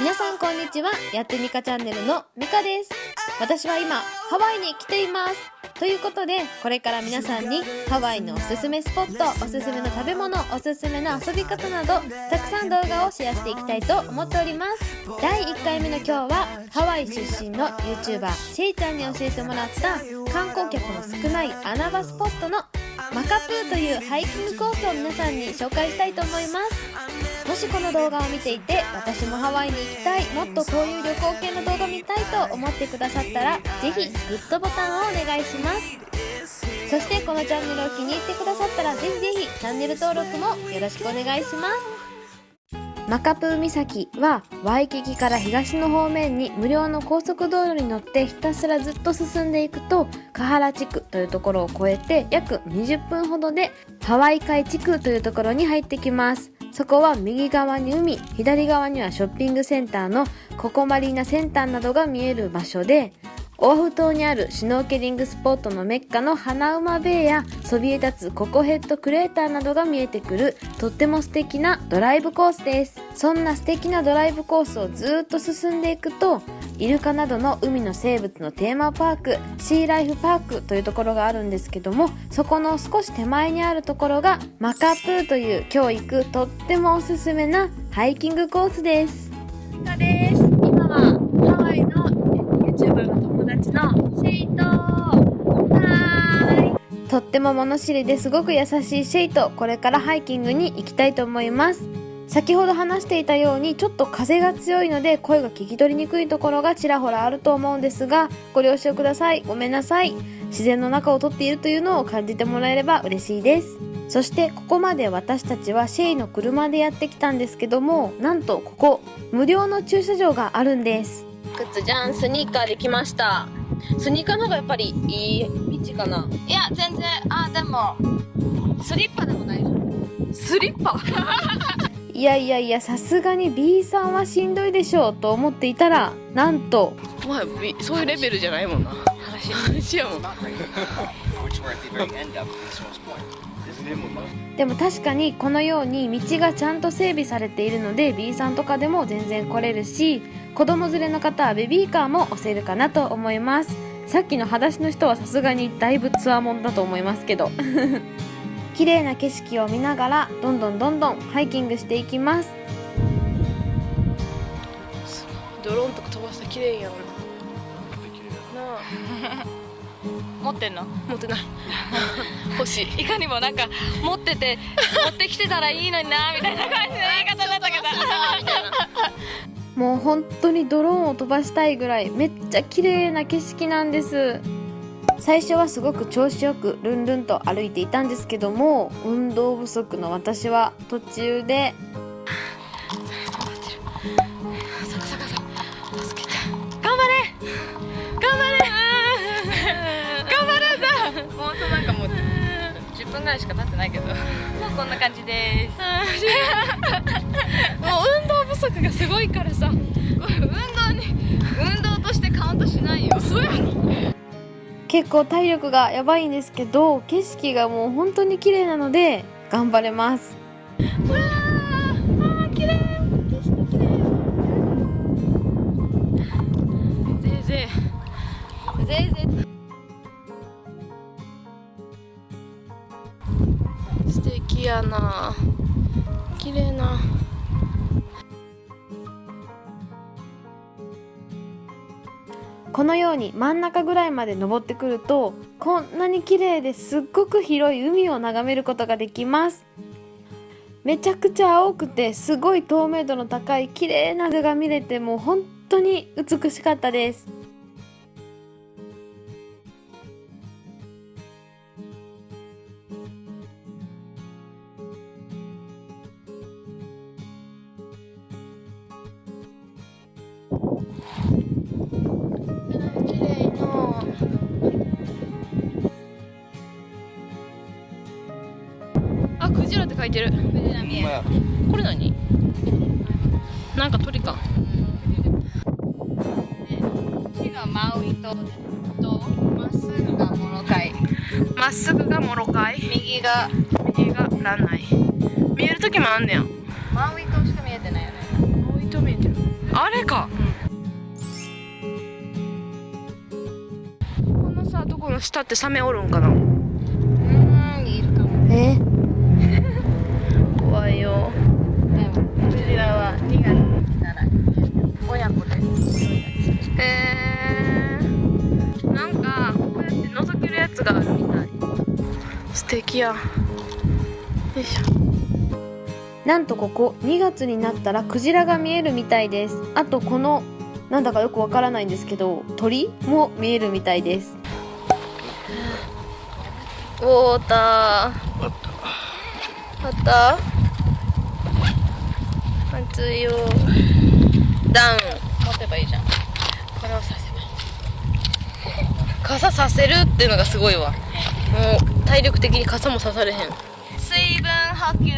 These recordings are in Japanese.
皆さんこんにちは。やってみかチャンネルのみかです。私は今ハワイに来ています。ということでこれから皆さんにハワイのおすすめスポットおすすめの食べ物おすすめの遊び方などたくさん動画をシェアしていきたいと思っております。第1回目の今日はハワイ出身の YouTuber シェイちゃんに教えてもらった観光客の少ない穴場スポットのマカプーというハイキングコースを皆さんに紹介したいと思います。もしこの動画を見ていて私もハワイに行きたいもっとこういう旅行系の動画見たいと思ってくださったらぜひグッドボタンをお願いします。そしてこのチャンネルを気に入ってくださったらぜひぜひチャンネル登録もよろしくお願いします。マカプー岬はワイキキから東の方面に無料の高速道路に乗ってひたすらずっと進んでいくとカハラ地区というところを越えて約20分ほどでハワイ海地区というところに入ってきます。そこは右側に海左側にはショッピングセンターのココマリーナセンターなどが見える場所でオアフ島にあるシュノーケリングスポットのメッカの花馬ベイやそびえ立つココヘッドクレーターなどが見えてくるとっても素敵なドライブコースです。そんな素敵なドライブコースをずっと進んでいくとイルカなどの海の生物のテーマパークシーライフパークというところがあるんですけどもそこの少し手前にあるところがマカプーという今日行くとってもおすすめなハイキングコースですです今はハワイの YouTuber の友達のシェイトはーいとっても物知りですごく優しいシェイトこれからハイキングに行きたいと思います。先ほど話していたようにちょっと風が強いので声が聞き取りにくいところがちらほらあると思うんですがご了承ください。ごめんなさい。自然の中を撮っているというのを感じてもらえれば嬉しいです。そしてここまで私たちはシェイの車でやってきたんですけどもなんとここ無料の駐車場があるんです。靴じゃんスニーカーできました。スニーカーの方がやっぱりいい。道かな。いや全然。あでもスリッパでも大丈夫スリッパ？いやいやいやさすがに B さんはしんどいでしょうと思っていたらなんと。まあそういうレベルじゃないもんな。話話やも。んでも確かにこのように道がちゃんと整備されているので B さんとかでも全然来れるし子供連れの方はベビーカーも押せるかなと思いますさっきの裸足の人はさすがにだいぶツアーもんだと思いますけど。綺麗な景色を見ながらどんどんどんどんハイキングしていきます。ドローンとか飛ばしたら綺麗やんな。あ。持ってんの？持ってない。欲しいいかにもなんか持ってて持ってきてたらいいのになみたいな感じの言い方だったけどもう本当にドローンを飛ばしたいぐらいめっちゃ綺麗な景色なんです。最初はすごく調子よくルンルンと歩いていたんですけども運動不足の私は途中で分ぐらいしか経ってないけど。もうこんな感じです。もう運動不足がすごいからさ。運動に運動としてカウントしないよ。そうやろ結構体力がやばいんですけど景色がもう本当に綺麗なので頑張れますな。綺麗な。このように真ん中ぐらいまで登ってくるとこんなに綺麗ですっごく広い海を眺めることができます。めちゃくちゃ青くてすごい透明度の高い綺麗な図が見れてもう本当に美しかったです。いてる。これ何？なんか鳥か。マウイ島でとまっすぐがモロカイまっすぐがモロカイ右が。右がランナイ見える時もあんねや。マウイ島しか見えてないよね。青いと見えてる。あれれか、このさとこの下ってサメおるんかな？うんいるかも。え？怖へえー、なんかこうやって覗けるやつがあるみたい。素敵やよいしょ。なんとここ2月になったらクジラが見えるみたいです。あとこのなんだかよくわからないんですけど鳥も見えるみたいです。ウォーター。あった。暑い。よダウン。持てばいいじゃんこれをさせば傘させるっていうのがすごいわ。もう体力的に傘もさされへん。水分補給。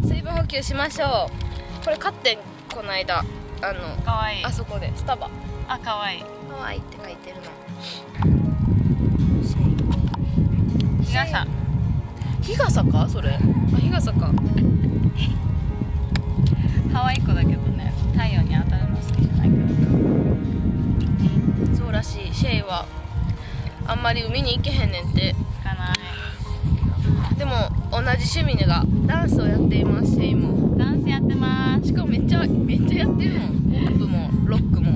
水分補給しましょう。これ買ってんこの間。あのかわいい。あそこで。スタバ。あかわいい。かわいいって書いてるの。日傘。日傘か？それ。あ日傘か。ハワイっ子だけどね。太陽に当たるの好きじゃないそうらしい。シェイはあんまり海に行けへんねんって。行かない。でも同じ趣味がダンスをやっていますシェイもダンスやってます。しかもめっちゃめっちゃやってるもん。ポップもロックも。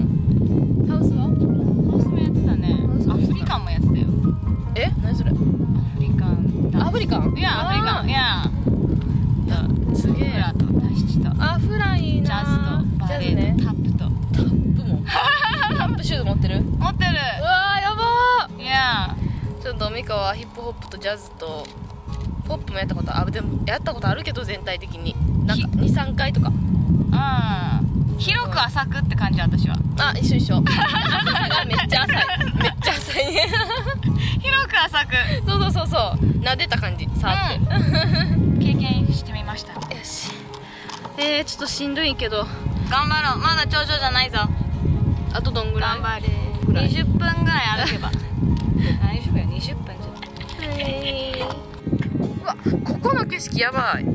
ハウスは？カはヒップホップとジャズとポップもやったことあでもやったことあるけど全体的に。なんか23回とか。うん。広く浅くって感じ私は。あ一緒一緒。めっちゃ浅い。めっちゃ浅い。ね 広く浅く。そうそうそうそう。撫でた感じ。触って、経験してみましたよし。えー、ちょっとしんどいけど。頑張ろう。まだ頂上じゃないぞ。あとどんぐらい？頑張れぐらい？20分ぐらい歩けば。大丈夫よ。20分うわここの景色やばい。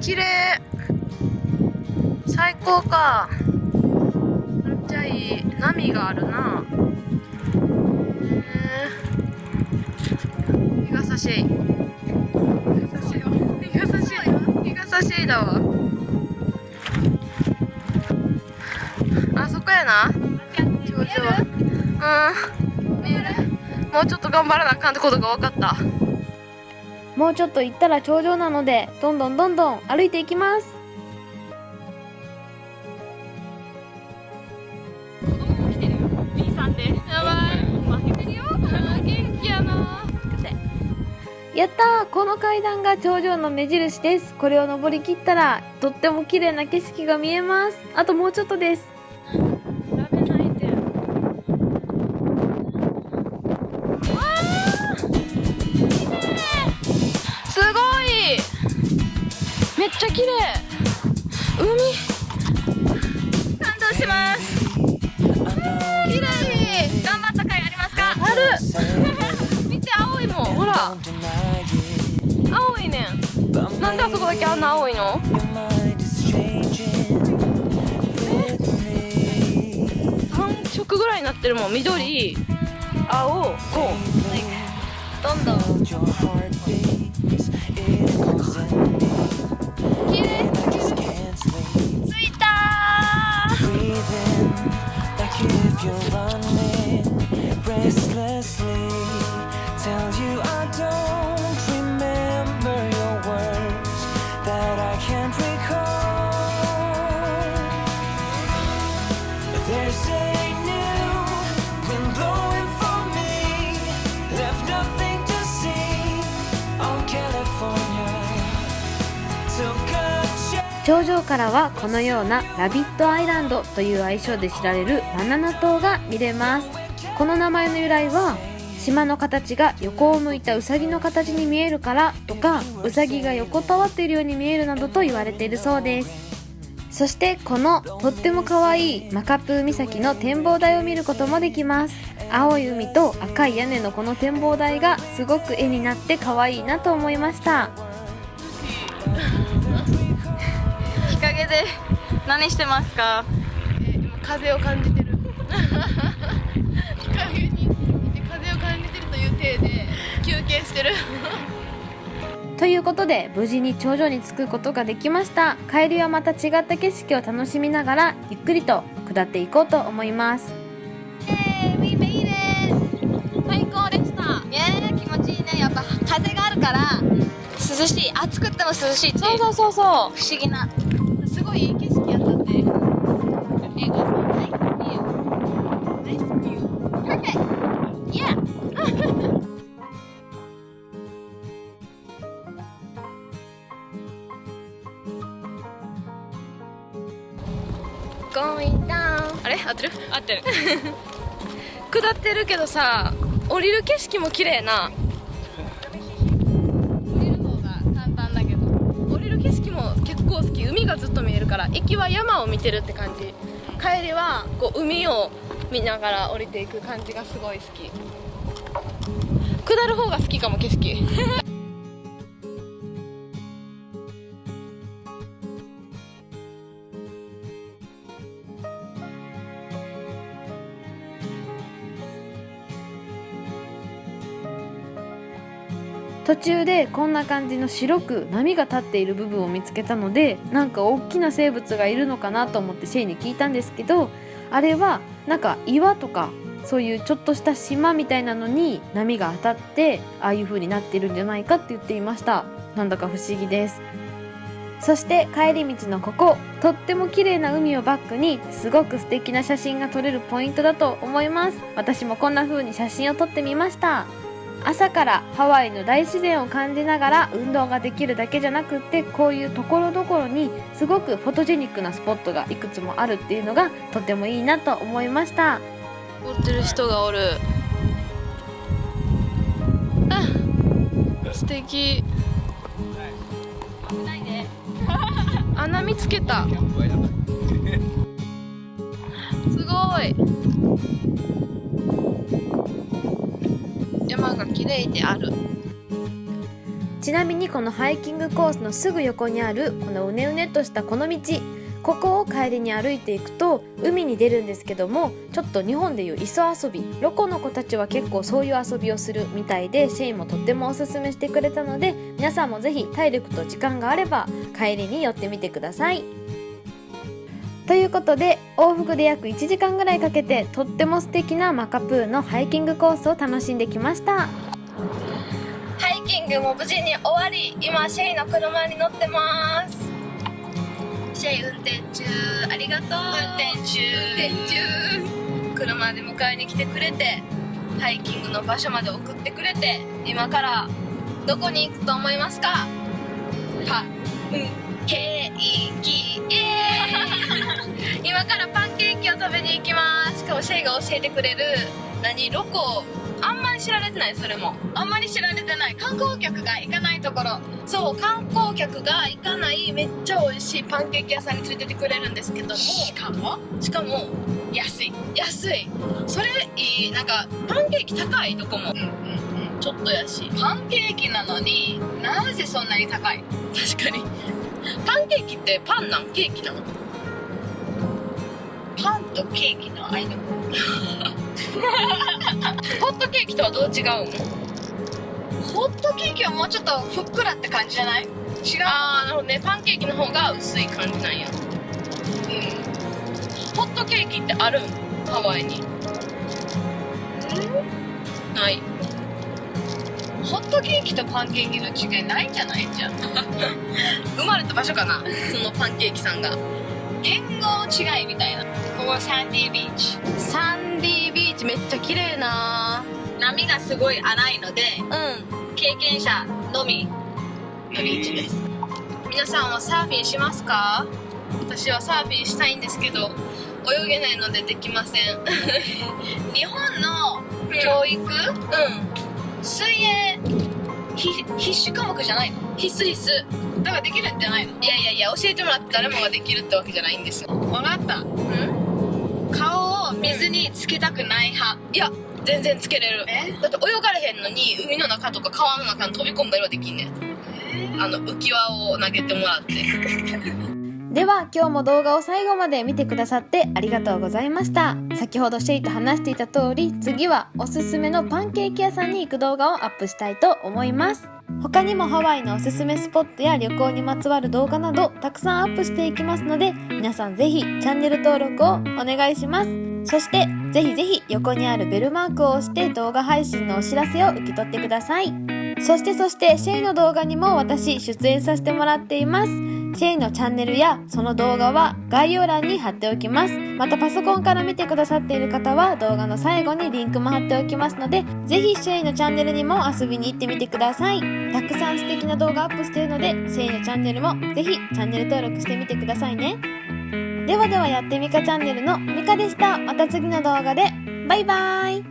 綺麗。最高か。めっちゃいい。波があるな。へー。日傘シェイ日傘シェイ日傘シェイ日傘シェイだわ。あそこやな。頂上うん。見えるもうちょっと頑張らなあかんってことが分かった。もうちょっと行ったら頂上なのでどんどんどんどん歩いていきます。子供も来てるよ。B さんで。やばい。負けてるよ。元気やな。やったー。この階段が頂上の目印です。これを登りきったらとっても綺麗な景色が見えます。あともうちょっとですちゃ綺麗。海感動します綺麗頑張った甲斐ありますか。ある。見て青いもん。ほら。青いね。んなんであそこだけあんな青いの。3色ぐらいになってるもん。緑青こう。どんどん頂上からはこのようなラビットアイランドという愛称で知られるバナナ島が見れます。この名前の由来は島の形が横を向いたウサギの形に見えるからとかウサギが横たわっているように見えるなどと言われているそうです。そしてこのとっても可愛いマカプー岬の展望台を見ることもできます。青い海と赤い屋根のこの展望台がすごく絵になって可愛いなと思いました。日陰で何してますか？今風を感じてる。日陰に風を感じてるという体で休憩してる。ということで無事に頂上に着くことができました。帰りはまた違った景色を楽しみながらゆっくりと下っていこうと思います。最高でした。ね気持ちいいね。やっぱ風があるから涼しい。暑くても涼しいって。いうそうそうそう。不思議なってる？合ってる。下ってるけどさ降りる景色も綺麗な。降りる方が簡単だけど降りる景色も結構好き。海がずっと見えるから行きは山を見てるって感じ。帰りはこう海を見ながら降りていく感じがすごい好き。下る方が好きかも景色。途中でこんな感じの白く波が立っている部分を見つけたのでなんか大きな生物がいるのかなと思ってシェイに聞いたんですけどあれはなんか岩とかそういうちょっとした島みたいなのに波が当たってああいう風になってるんじゃないかって言っていました。なんだか不思議です。そして帰り道のこことっても綺麗な海をバックにすごく素敵な写真が撮れるポイントだと思います。私もこんな風に写真を撮ってみました。朝からハワイの大自然を感じながら運動ができるだけじゃなくってこういうところどころにすごくフォトジェニックなスポットがいくつもあるっていうのがとてもいいなと思いました。踊ってる人がおる。あ素敵。穴見つけた。すごい山が綺麗であるちなみにこのハイキングコースのすぐ横にあるこのうねうねとしたこの道ここを帰りに歩いていくと海に出るんですけどもちょっと日本でいう磯遊びロコの子たちは結構そういう遊びをするみたいでシェイもとってもおすすめしてくれたので皆さんもぜひ体力と時間があれば帰りに寄ってみてくださいということで往復で約1時間ぐらいかけてとっても素敵なマカプーのハイキングコースを楽しんできました。ハイキングも無事に終わり今シェイの車に乗ってます。シェイ運転中ありがとう。運転中。運転中車で迎えに来てくれてハイキングの場所まで送ってくれて今からどこに行くと思いますか？パンケーキますしかもシェイが教えてくれる何ロコあんまり知られてないそれも。あんまり知られてない。観光客が行かないところ。そう観光客が行かないめっちゃ美味しいパンケーキ屋さんに連れてってくれるんですけども。しかも？しかも安い。安い。それいい。なんかパンケーキ高いとこも。うんうんうん。ちょっとやしパンケーキなのになぜそんなに高い。確かに。パンケーキってパンなんケーキなの？パンとケーキの間。ホットケーキとはどう違うの？ホットケーキはもうちょっとふっくらって感じじゃない？違う？あーなるほどね。パンケーキの方が薄い感じなんや。ホットケーキってあるん？ハワイに。ない。ホットケーキとパンケーキの違いないんじゃない？じゃん 生まれた場所かな？そのパンケーキさんが。言語違いみたいなここはサンディービーチ。サンディービーチ。めっちゃ綺麗な。波がすごい荒いのでうん。経験者のみのビーチです。皆さんはサーフィンしますか？私はサーフィンしたいんですけど泳げないのでできません。日本の教育、うん。水泳？ひ必須科目じゃないの？必須必須。だからできるんじゃないの？いやいやいや教えてもらって誰もができるってわけじゃないんですよ。分かった水につけたくない派。いや全然つけれる。え？だって泳がれへんのに海の中とか川の中に飛び込んだりはできんねん。あの浮き輪を投げてもらって。では今日も動画を最後まで見てくださってありがとうございました。先ほどシェイと話していた通り次はおすすめのパンケーキ屋さんに行く動画をアップしたいと思います。他にもハワイのおすすめスポットや旅行にまつわる動画などたくさんアップしていきますので皆さんぜひチャンネル登録をお願いしますそしてぜひぜひ横にあるベルマークを押して動画配信のお知らせを受け取ってください。そしてそしてシェイの動画にも私出演させてもらっています。シェイのチャンネルやその動画は概要欄に貼っておきます。またパソコンから見てくださっている方は動画の最後にリンクも貼っておきますのでぜひシェイのチャンネルにも遊びに行ってみてください。たくさん素敵な動画アップしているのでシェイのチャンネルもぜひチャンネル登録してみてくださいね。ではではやってみかチャンネルのみかでした。また次の動画で。バイバーイ。